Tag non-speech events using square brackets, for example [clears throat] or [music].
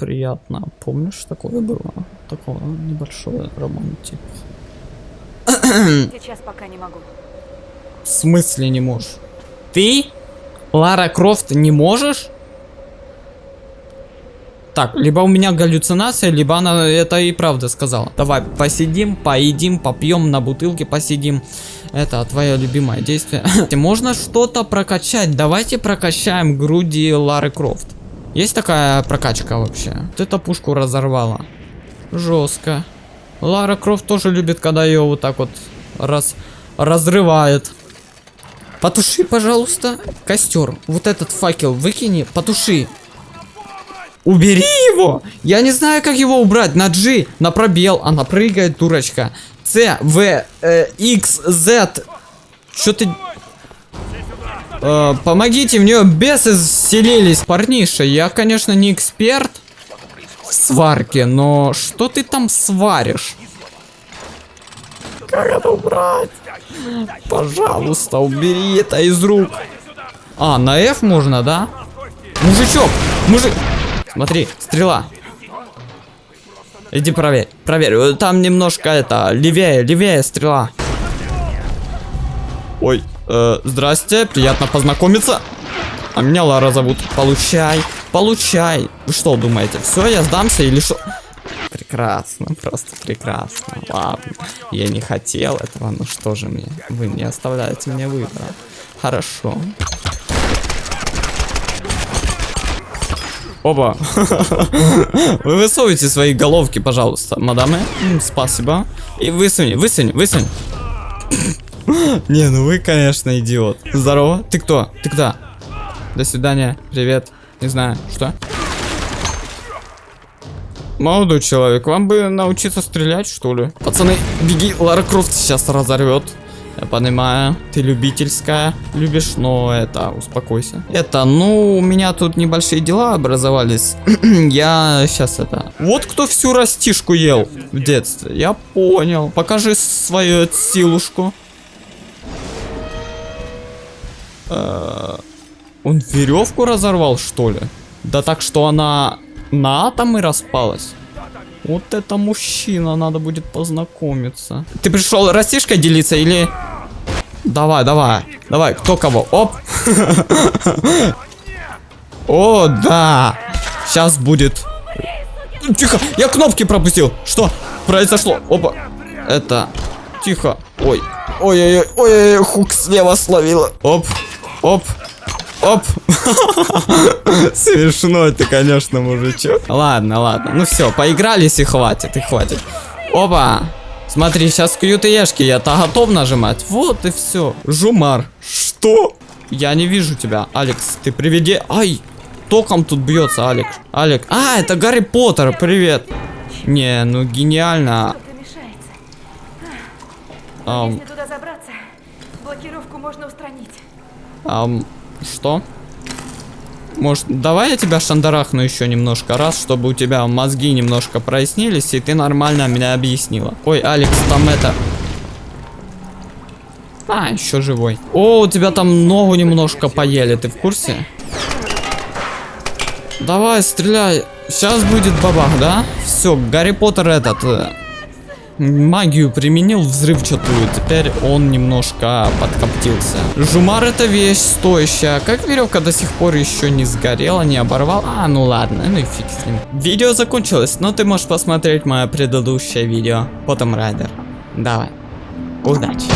приятно. Помнишь, такое было? Такое небольшое романтик. Сейчас пока не могу. В смысле не можешь? Ты, Лара Крофт, не можешь? Так, либо у меня галлюцинация, либо она это и правда сказала. Давай, посидим, поедим, попьем, на бутылке посидим. Это твое любимое действие. [laughs] Можно что-то прокачать. Давайте прокачаем груди Лары Крофт. Есть такая прокачка вообще? Вот эта пушку разорвала. Жестко. Лара Крофт тоже любит, когда ее вот так вот раз разрывает. Потуши, пожалуйста, костер. Вот этот факел выкини, потуши. Убери его! Я не знаю, как его убрать. На G, на пробел. Она прыгает, дурочка. C, V, э, X, Z. Что ты... Э, помогите, в нее бесы селились. Парниша, я, конечно, не эксперт в сварке, но что ты там сваришь? Как это убрать? Пожалуйста, убери это из рук. А, на F можно, да? Мужичок, мужик... Смотри, стрела. Иди проверь, проверь. Там немножко это, левее, левее стрела. Ой, э, здрасте, приятно познакомиться. А меня Лара зовут. Получай, получай. Вы что думаете, все, я сдамся или что? Прекрасно, просто прекрасно. Ладно, я не хотел этого, ну что же мне? Вы не оставляете мне выбора. Хорошо. Оба. [laughs] Вы высовывайте свои головки, пожалуйста, мадамы. Спасибо. И высунь, высунь, высунь. [gasps] Не, ну вы, конечно, идиот. Здорово. Ты кто? Ты кто? До свидания. Привет. Не знаю, что? Молодой человек, вам бы научиться стрелять, что ли? Пацаны, беги, Лара Крофт сейчас разорвет. Я понимаю, ты любительская, любишь, но это, успокойся. Это, ну, у меня тут небольшие дела образовались. [clears throat] я сейчас это... Вот кто всю растишку ел в детстве, я понял. Покажи свою силушку. Он веревку разорвал, что ли? Да так, что она на атомы распалась? Вот это мужчина, надо будет познакомиться. Ты пришел растишкой делиться или... Давай, давай, давай, кто кого? Оп. [laughs] О, да. Сейчас будет. Тихо, я кнопки пропустил. Что произошло? Опа. Это... Тихо. Ой. Ой-ой-ой, ой-ой, хук слева словила. Оп, оп, оп. [laughs] Смешно ты, конечно, мужичок. Ладно, ладно. Ну все, поигрались и хватит, и хватит. Опа. Смотри, сейчас QTEшки я-то готов нажимать. Вот и все. Жумар. Что? Я не вижу тебя. Алекс, ты приведи... Ай, током тут бьется, Алекс. Алекс. А, это Гарри Поттер, привет. Не, ну гениально. Ам, Если туда забраться, блокировку можно устранить. Ам, что? Может, давай я тебя шандарахну еще немножко раз, чтобы у тебя мозги немножко прояснились, и ты нормально меня объяснила. Ой, Алекс, там это... А, еще живой. О, у тебя там ногу немножко поели, ты в курсе? Давай, стреляй. Сейчас будет бабах, да? Все, Гарри Поттер этот... Магию применил взрывчатую, теперь он немножко подкоптился. Жумар это вещь стоящая. Как веревка до сих пор еще не сгорела, не оборвал? А, ну ладно, ну и фиг с ним. Видео закончилось, но ты можешь посмотреть мое предыдущее видео. Потом Райдер. Давай. Удачи.